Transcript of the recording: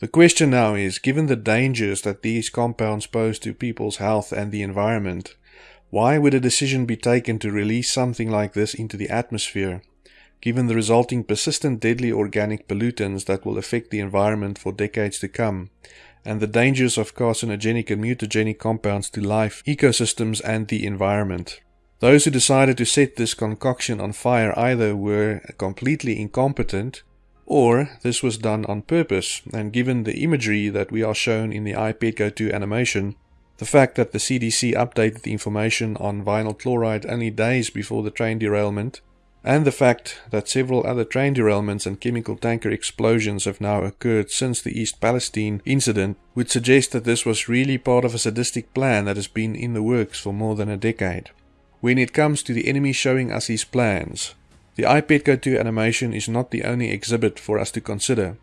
The question now is, given the dangers that these compounds pose to people's health and the environment, why would a decision be taken to release something like this into the atmosphere, given the resulting persistent deadly organic pollutants that will affect the environment for decades to come, and the dangers of carcinogenic and mutagenic compounds to life, ecosystems, and the environment? Those who decided to set this concoction on fire either were completely incompetent or this was done on purpose, and given the imagery that we are shown in the iPetco 2 animation, the fact that the CDC updated the information on vinyl chloride only days before the train derailment, and the fact that several other train derailments and chemical tanker explosions have now occurred since the East Palestine incident would suggest that this was really part of a sadistic plan that has been in the works for more than a decade. When it comes to the enemy showing us his plans, the iPad Go 2 animation is not the only exhibit for us to consider.